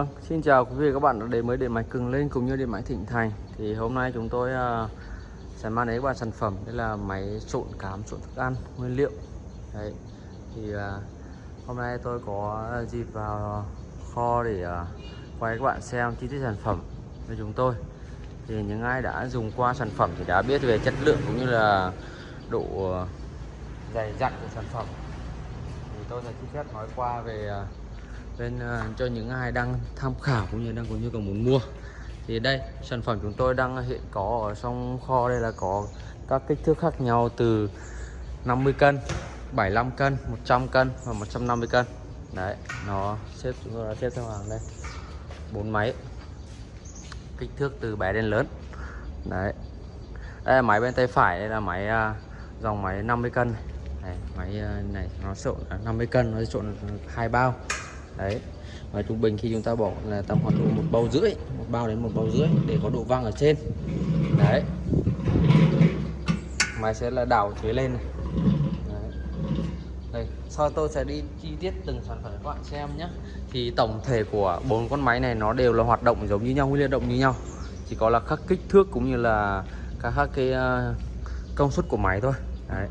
Vâng, xin chào quý vị các bạn đã đến với điện máy Cường Lên cũng như điện máy Thịnh Thành. Thì hôm nay chúng tôi uh, sẽ mang đến các bạn sản phẩm Đây là máy trộn cám, trộn thức ăn, nguyên liệu. Đấy, thì uh, hôm nay tôi có dịp vào kho để uh, quay các bạn xem chi tiết sản phẩm với chúng tôi. Thì những ai đã dùng qua sản phẩm thì đã biết về chất lượng cũng như là độ dày dặn của sản phẩm. Thì tôi sẽ chi tiết nói qua về uh, nên uh, ờ, cho những ai đang tham khảo cũng như đang có nhu cầu muốn mua. Thì đây sản phẩm chúng tôi đang ờ, hiện có ở trong kho đây là có các kích thước khác nhau từ 50 cân 75 cân 100 cân và 150 cân. Đấy nó xếp chúng tôi đã xếp theo hàng đây. Bốn máy. Kích thước từ bé đến lớn. Đấy. Đây là máy bên tay phải đây là máy uh, dòng máy 50 cân này, này máy uh, này nó trộn 50 à, cân nó trộn hai bao đấy. Và trung bình khi chúng ta bỏ là tầm khoảng độ một bao rưỡi một bao đến một bao rưỡi để có độ văng ở trên. Đấy. Máy sẽ là đảo phía lên này. Đấy. đây sau tôi sẽ đi chi tiết từng sản phẩm các bạn xem nhé. Thì tổng thể của bốn con máy này nó đều là hoạt động giống như nhau nguyên liên động như nhau. Chỉ có là các kích thước cũng như là các, các cái uh, công suất của máy thôi. Đấy.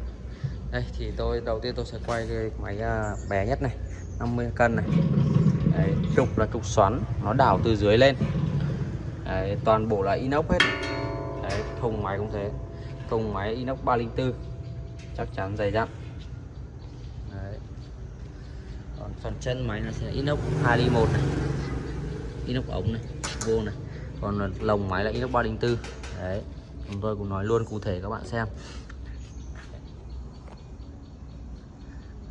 Đây thì tôi đầu tiên tôi sẽ quay cái máy uh, bé nhất này. 50 cân này. Đấy, trục là trục xoắn nó đảo từ dưới lên. Đấy, toàn bộ là inox hết. Đấy, thùng máy cũng thế. Thùng máy inox 304 chắc chắn dày dặn. Đấy. còn phần chân máy nó sẽ inox 2 ly 1 này. Inox ống này vô này. Còn lồng máy là inox 304 đấy chúng tôi cũng nói luôn cụ thể các bạn xem.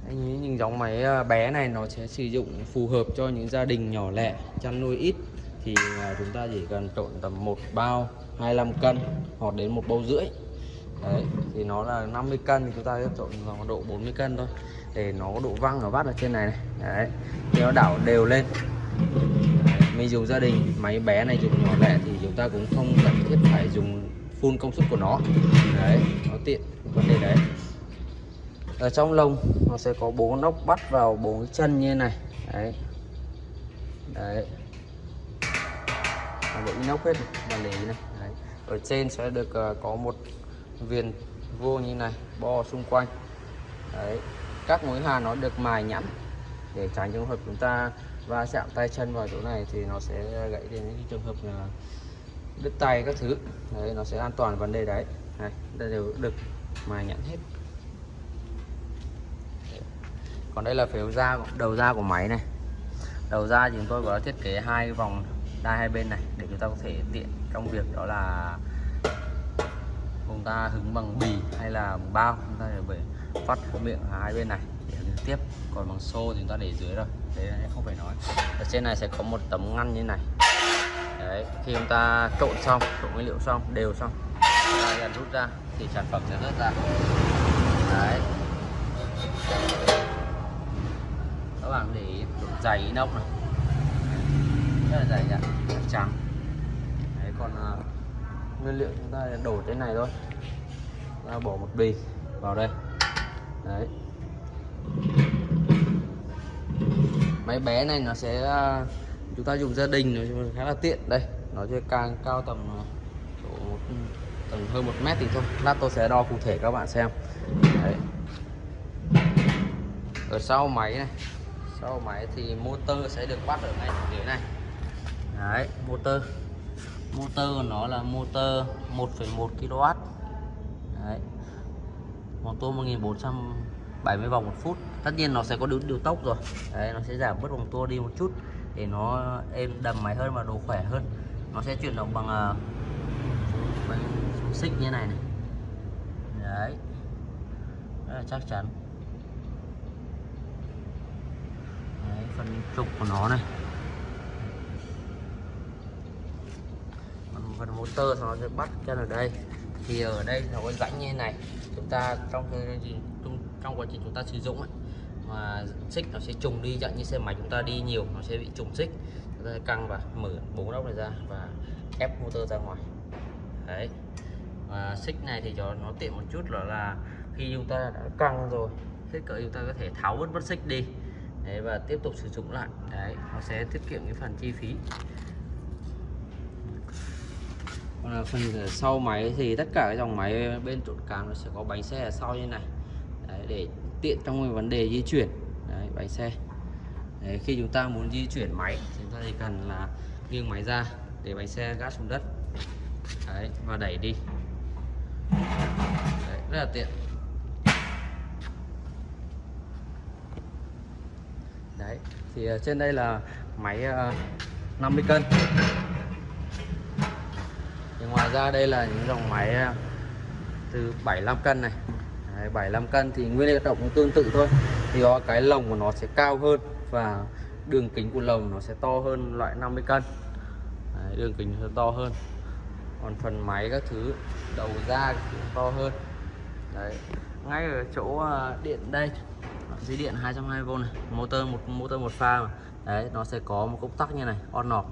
Anh những dòng máy ờ, bé này nó sẽ sử dụng phù hợp cho những gia đình nhỏ lẻ chăn nuôi ít. Thì ờ, chúng ta chỉ cần trộn tầm một bao 25 cân hoặc đến một bao rưỡi. Đấy thì nó là 50 cân thì chúng ta sẽ trộn vào độ 40 cân thôi. Để nó có độ văng ở vắt ở trên này, này. đấy thì nó đảo đều lên. Đấy. mình dùng gia đình máy bé này dùng nhỏ lẻ thì chúng ta cũng không cần thiết phải dùng full công suất của nó. Đấy nó tiện vấn đề đấy ở trong lồng nó sẽ có bốn nóc bắt vào bốn chân như này. Đấy. Đấy. Bộ inox hết và lý này. Đấy. ở trên sẽ được uh, có một viền vuông như này bo xung quanh. Đấy. Các mối hàn nó được mài nhẵn để tránh trường hợp chúng ta va chạm tay chân vào chỗ này thì nó sẽ gãy đến những trường hợp là đứt tay các thứ. Đấy nó sẽ an toàn vấn đề đấy. Này đây đều được mài nhẵn hết còn đây là phiếu da đầu da của máy này. Đầu ra thì chúng tôi có thiết kế hai vòng đai hai bên này để chúng ta có thể tiện trong việc đó là chúng ta hứng bằng bì hay là bằng bao. Chúng ta để phát miệng hai bên này để tiếp. Còn bằng xô thì chúng ta để dưới rồi. Đấy không phải nói. Ở trên này sẽ có một tấm ngăn như này. Đấy, khi chúng ta trộn xong, trộn nguyên liệu xong, đều xong, chúng ta rút ra thì sản phẩm sẽ rớt ra. Đấy các bạn để dày inox này. Rất là dày nhá trắng đấy còn uh, nguyên liệu chúng ta đổ thế này thôi. Ta bỏ một bì vào đây. Đấy. Máy bé này nó sẽ uh, chúng ta dùng gia đình nó khá là tiện. Đây nó sẽ càng cao tầm uh, một, ừ, tầm hơn một mét thì thôi. Lát tôi sẽ đo cụ thể các bạn xem. Đấy. Ở sau máy này sau máy thì motor sẽ được bắt ở ngay dưới này. Đấy motor. Motor nó là motor 1,1 kW đấy. Motor 1470 vòng một phút. Tất nhiên nó sẽ có điều, điều tốc rồi. Đấy nó sẽ giảm bớt vòng tua đi một chút để nó êm đầm máy hơn và đồ khỏe hơn. Nó sẽ chuyển động bằng uh, xích như này này. Đấy. Rất là chắc chắn. Phần trục của nó này. Còn phần motor nó sẽ bắt chân ở đây. Thì ở đây nó có rãnh như này. Chúng ta trong gì trong quá trình chúng ta sử dụng ấy, mà xích nó sẽ trùng đi chẳng như xe máy chúng ta đi nhiều nó sẽ bị trùng xích. Chúng ta căng và mở bốn ốc này ra và ép motor ra ngoài. Đấy. Và xích này thì cho nó tiện một chút là là khi chúng ta đã căng rồi hết cỡ chúng ta có thể tháo bớt bớt xích đi đấy và tiếp tục sử dụng lại. Đấy nó sẽ tiết kiệm cái phần chi phí. Còn là phần sau máy thì tất cả cái dòng máy bên trộn cám nó sẽ có bánh xe ở sau như này. Đấy, để tiện trong cái vấn đề di chuyển. Đấy, bánh xe. Đấy, khi chúng ta muốn di chuyển máy chúng ta chỉ cần là nghiêng máy ra để bánh xe gác xuống đất. Đấy, và đẩy đi. Đấy, rất là tiện đấy thì ờ, trên đây là máy ờ, 50 cân. Thì ngoài ra đây là những dòng máy ờ, từ 75 cân này. Đấy, 75 cân thì nguyên liệu động cũng tương tự thôi. Thì có cái lồng của nó sẽ cao hơn và đường kính của lồng nó sẽ to hơn loại 50 cân. Đấy, đường kính nó to hơn. Còn phần máy các thứ đầu ra cũng to hơn. Đấy. ngay ở chỗ điện đây dây điện 220V này, motor một motor một pha mà. đấy, nó sẽ có một công tắc như này, on off.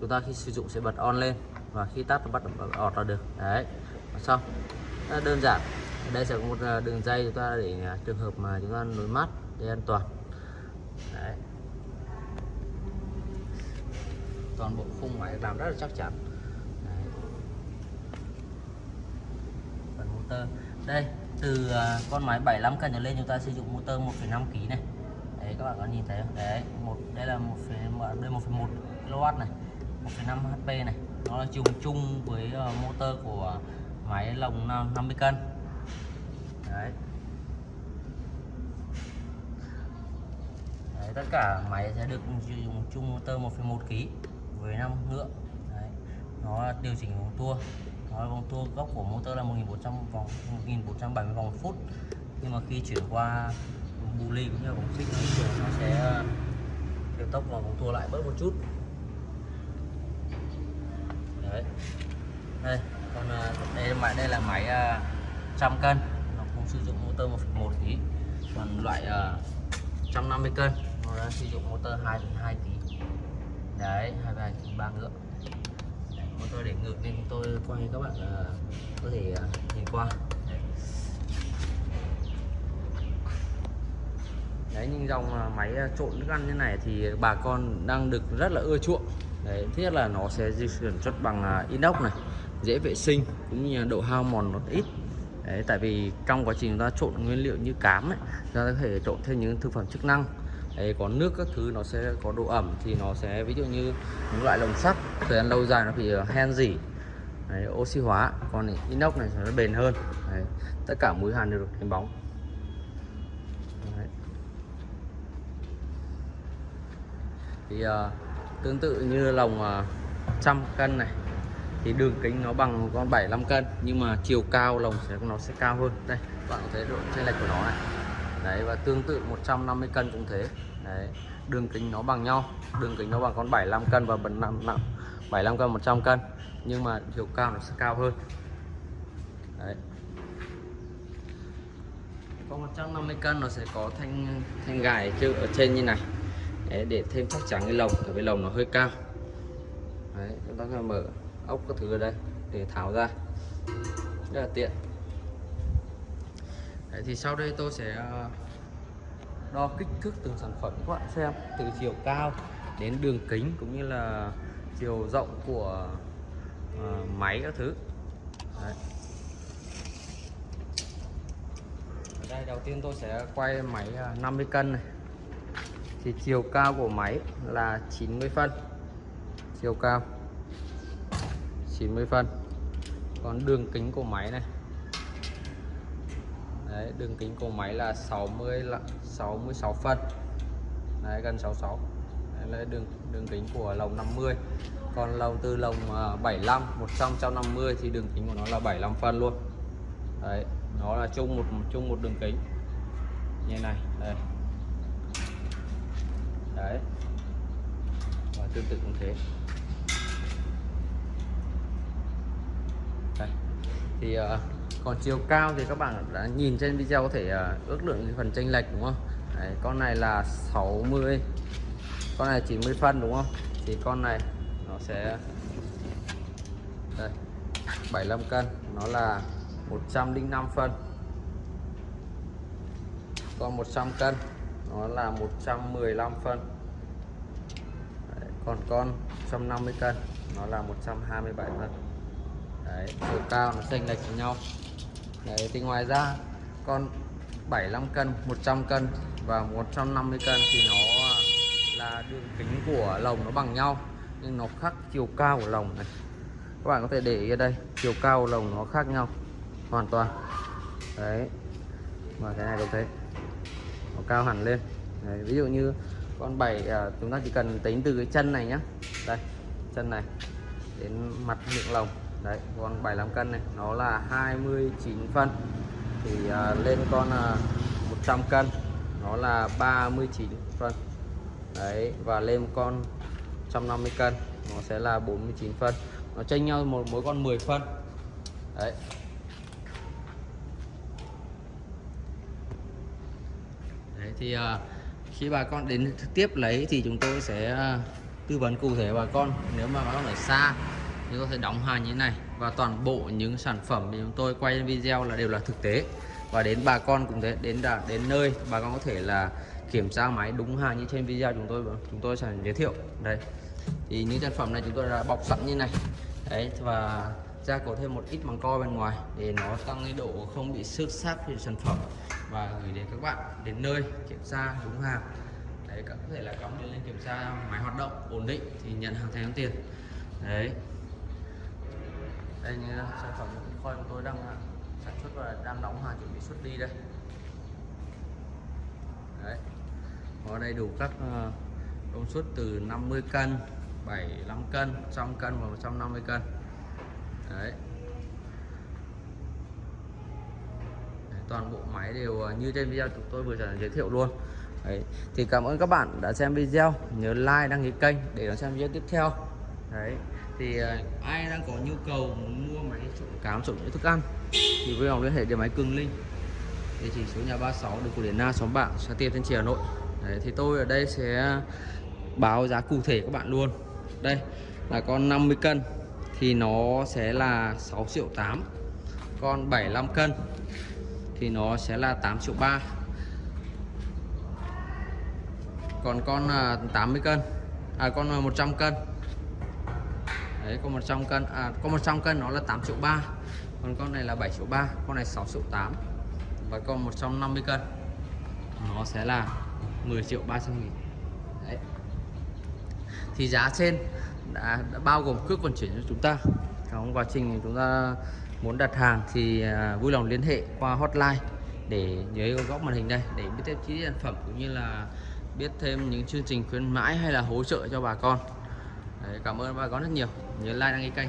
Chúng ta khi sử dụng sẽ bật on lên và khi tắt thì bắt ọt là được. Đấy xong. Rất đơn giản. Ở đây sẽ có một à, đường dây chúng ta để à, trường hợp mà chúng ta nối mát để an toàn. Đấy. toàn bộ khung máy làm rất là chắc chắn. Đấy. phần motor. Đây từ à, con máy 75 cân trở lên chúng ta sử dụng motor 1,5 kg này. Đấy các bạn có nhìn thấy không? Đấy một đây là một đây 1,1 kW này 1,5 HP này. Nó là chung chung với ờ, motor của máy lồng 50 cân. Đấy. đấy tất cả máy sẽ được sử dụng chung motor 1,1 kg với 5 ngựa. Đấy. nó điều chỉnh vòng tua nói vòng tua gốc của motor là 1400 vòng 1470 vòng một phút. Nhưng mà khi chuyển qua bù ly cũng như vòng xích nó sẽ ờ, điều tốc vào vòng tua lại bớt một chút. Đấy. Đây còn ờ, đây máy đây là máy ờ, trăm cân. Nó cũng sử dụng motor 1,1 tí. Còn loại uh, 150 cân nó đã sử dụng motor 2,2 tí. Đấy 22 kg ba ngựa đấy, motor để ngược nên tôi quay các bạn uh, có thể uh, nhìn qua. Đấy. đấy nhưng dòng ờ, máy trộn thức ăn như này thì bà con đang được rất là ưa chuộng. Đấy, thứ nhất là nó sẽ di chuyển xuất bằng inox này dễ vệ sinh cũng như độ hao mòn nó ít. Đấy, tại vì trong quá trình chúng ta trộn nguyên liệu như cám ấy, chúng ta có thể trộn thêm những thực phẩm chức năng. Đấy, có nước các thứ nó sẽ có độ ẩm thì nó sẽ ví dụ như những loại lồng sắt thời gian lâu dài nó bị ờ, hen dỉ Đấy, oxy hóa còn inox này nó bền hơn. Đấy, tất cả mũi hàn đều được đánh bóng. Đấy. thì uh, tương tự như lồng uh, trăm cân này thì đường kính nó bằng con 75 cân nhưng mà chiều cao lồng sẽ nó sẽ cao hơn. Đây bạn có thấy độ chênh lệch của nó này. Đấy và tương tự 150 cân cũng thế đấy đường kính nó bằng nhau. Đường kính nó bằng con 75 cân và bần nặng nặng 75 cân 100 cân. Nhưng mà chiều cao nó sẽ cao hơn. Đấy. Con 150 cân nó sẽ có thanh thanh gài ở trên như này. Đấy, để thêm chắc chắn cái lồng tại vì lồng nó hơi cao. Đấy, chúng ta sẽ mở ốc các thứ ở đây để tháo ra. Rất là tiện. Đấy, thì sau đây tôi sẽ ờ, đo kích thước từng sản phẩm các bạn xem từ chiều cao đến đường kính cũng như là chiều rộng của uh, máy các thứ. Đấy. ở đây đầu tiên tôi sẽ quay máy à, 50 cân này. Thì chiều cao của máy là 90 phân. Chiều cao 90 phân. Còn đường kính của máy này Đấy, đường kính của máy là 60 là 66 phân Đấy, gần 66 Đấy là đường đường kính của lồng 50 còn lồng từ lồng 75 100 150 thì đường kính của nó là 75 phân luôn. Đấy nó là chung một chung một đường kính. Như này đây. Đấy. Và tương tự cũng thế. Đây. thì uh, còn chiều cao thì các bạn đã nhìn trên video có thể ờ, ước lượng phần chênh lệch đúng không? Đấy, con này là 60 con này 90 phân đúng không? Thì con này nó sẽ đây 75 cân nó là 105 phân. Còn 100 cân nó là 115 phân. Đấy, còn con 150 cân nó là 127 phân. Đấy chiều cao nó chênh lệch với nhau đấy thì ngoài ra con 75 cân 100 cân và 150 cân thì nó là đường kính của lồng nó bằng nhau nhưng nó khác chiều cao của lồng này. Các bạn có thể để ý ở đây chiều cao của lồng nó khác nhau hoàn toàn. Đấy và cái này cũng thế nó cao hẳn lên. Đấy, ví dụ như con bảy à, chúng ta chỉ cần tính từ cái chân này nhá. Đây chân này đến mặt miệng lồng đấy con 75 cân này nó là 29 phân. Thì à, lên con à, 100 cân nó là 39 phân. Đấy và lên con 150 cân nó sẽ là 49 phân. Nó chênh nhau một mỗi con 10 phân. Đấy. Đấy thì à, khi bà con đến trực tiếp lấy thì chúng tôi sẽ à, tư vấn cụ thể bà con. Nếu mà bà con ở xa thì có thể đóng hàng như thế này. Và toàn bộ những sản phẩm thì chúng tôi quay video là đều là thực tế. Và đến bà con cũng thế, đến đã đến nơi, bà con có thể là kiểm tra máy đúng hàng như trên video chúng tôi chúng tôi sẽ giới thiệu. Đây. Thì những sản phẩm này chúng tôi đã bọc sẵn như này. Đấy, và gia cố thêm một ít màng co bên ngoài để nó tăng cái độ không bị xước sát về sản phẩm. Và gửi đến các bạn đến nơi, kiểm tra đúng hàng. Đấy có thể là cắm điện lên kiểm tra máy hoạt động ổn định thì nhận hàng thanh toán tiền. Đấy đây, như sản phẩm kho của tôi đang à, sản xuất và đang đóng hàng chuẩn bị xuất đi đây. Đấy. Có đầy đủ các à, công suất từ 50 cân 75 cân 100 cân và 150 cân. Đấy. Toàn bộ máy đều à, như trên video chúng tôi vừa giới thiệu luôn. Đấy. thì cảm ơn các bạn đã xem video. Nhớ like, đăng ký kênh để đón xem video tiếp theo. Đấy thì ờ, ai đang có nhu cầu muốn mua máy trộn cám trộn những thức ăn thì vui lòng liên hệ điện máy cường linh. Địa chỉ số nhà 36 đường cổ điển na xóm bạn xã tiên thanh trì hà nội. Đấy, thì tôi ở đây sẽ báo giá cụ thể các bạn luôn. Đây là con 50 cân thì nó sẽ là 6 triệu 8 con 75 cân thì nó sẽ là 8 triệu 3 còn con à, 80 cân à con à, 100 cân đấy con 100 cân à con 100 cân nó là 8 triệu 3 còn con này là 7 triệu 3 con này 6 triệu 8 và con 150 cân nó sẽ là 10 triệu 300 nghìn. Đấy. Thì giá trên đã, đã bao gồm cước vận chuyển cho chúng ta. Trong quá trình chúng ta muốn đặt hàng thì à, vui lòng liên hệ qua hotline để dưới góc màn hình đây để biết thêm chi tiết sản phẩm cũng như là biết thêm những chương trình khuyến mãi hay là hỗ trợ cho bà con. Đấy, cảm ơn bà con rất nhiều nhớ like đăng ký kênh.